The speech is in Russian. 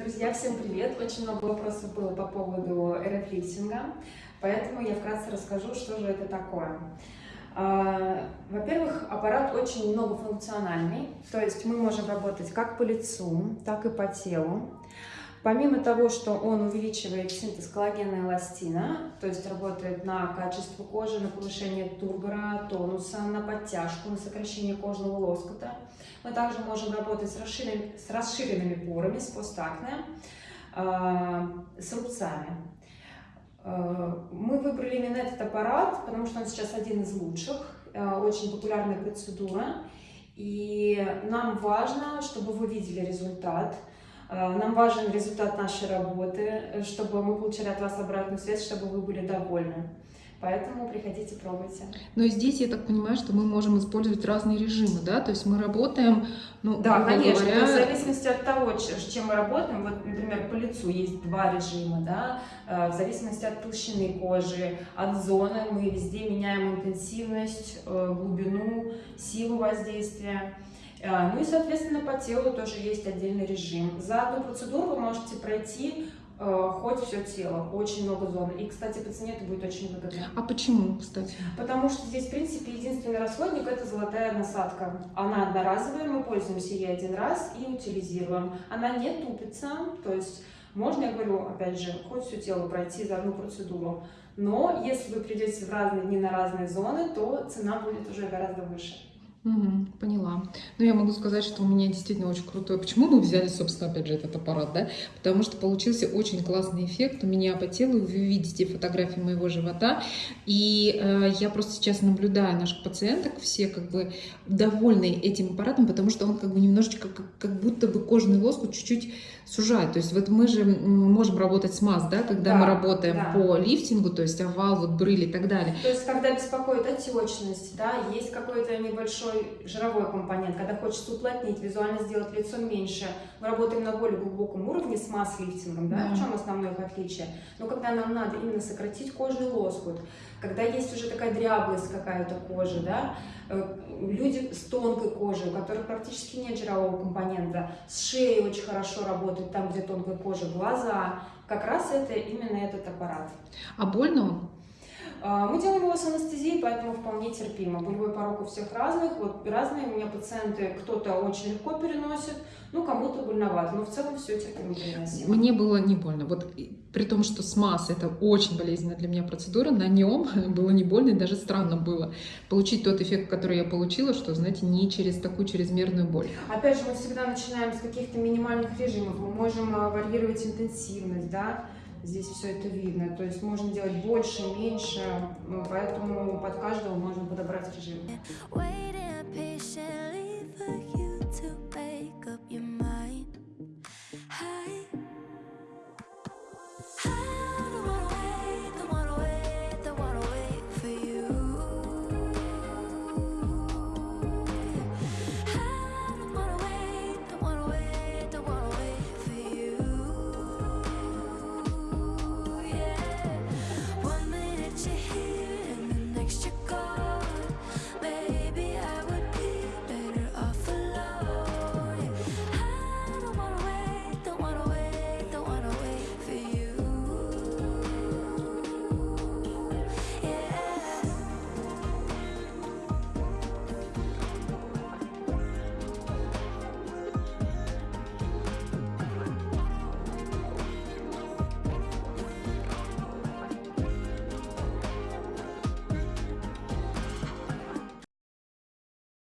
Друзья, всем привет! Очень много вопросов было по поводу РФ-лифтинга, поэтому я вкратце расскажу, что же это такое. А, во-первых, аппарат очень многофункциональный, то есть мы можем работать как по лицу, так и по телу. Помимо того, что он увеличивает синтез коллагена и эластина, то есть работает на качество кожи, на повышение тургора, тонуса, на подтяжку, на сокращение кожного лоскута, мы также можем работать с, расширен... с расширенными порами, с постакне, э, с рубцами. Э, мы выбрали именно этот аппарат, потому что он сейчас один из лучших, э, очень популярная процедура. И нам важно, чтобы вы видели результат, нам важен результат нашей работы, э, чтобы мы получили от вас обратную связь, чтобы вы были довольны. Поэтому приходите, пробуйте. Но здесь я так понимаю, что мы можем использовать разные режимы, да? То есть мы работаем, ну, Да, конечно. Говоря... в зависимости от того, чем мы работаем, вот, например, по лицу есть два режима, да? Э, в зависимости от толщины кожи, от зоны мы везде меняем интенсивность, глубину, силу воздействия. А, ну и, соответственно, по телу тоже есть отдельный режим. За одну процедуру вы можете пройти э, хоть все тело, очень много зон. И, кстати, по цене это будет очень выгодно. А почему, кстати? Потому что здесь, в принципе, единственный расходник – это золотая насадка. Она одноразовая, мы пользуемся ей один раз и утилизируем. Она не тупится, то есть можно, я говорю, опять же, хоть все тело пройти за одну процедуру. Но если вы придете в разные дни на разные зоны, то цена будет уже гораздо выше. Угу, поняла. Ну, я могу сказать, что у меня действительно очень крутой. Почему мы взяли, собственно, опять же, этот аппарат, да? Потому что получился очень классный эффект у меня по телу. Вы видите фотографии моего живота. И э, я просто сейчас наблюдаю наших пациенток, все как бы довольны этим аппаратом, потому что он как бы немножечко, как, как будто бы кожный лоскут чуть-чуть сужает. То есть вот мы же можем работать с масс, да, когда да, мы работаем да. по лифтингу, то есть овал, вот брыль и так далее. То есть когда беспокоит отечность, да, есть какой-то небольшой большой жировой компонент, когда хочется уплотнить, визуально сделать лицо меньше. Мы работаем на более глубоком уровне с масс-лифтингом, да? в чем основное их отличие? Но когда нам надо именно сократить кожный лоскут, когда есть уже такая дряблость какая-то кожи, да, э, люди с тонкой кожей, у которых практически нет жирового компонента, с шеей очень хорошо работает, там, где тонкая кожа, глаза, как раз это именно этот аппарат. А больно он? А, мы делаем его с анестезией, поэтому вполне терпимо. Болевой порог у всех разных. Вот разные у меня пациенты, кто-то очень легко переносит, ну, кому-то больновато, но в целом все терпимо переносимо. Мне было не больно. Вот при том, что СМАС это очень болезненная для меня процедура, на нем было не больно и даже странно было получить тот эффект, который я получила, что, знаете, не через такую чрезмерную боль. Опять же, мы всегда начинаем с каких-то минимальных режимов. Мы можем а, варьировать интенсивность, да, здесь все это видно. То есть можно делать больше, меньше, поэтому под каждого можно подобрать режим.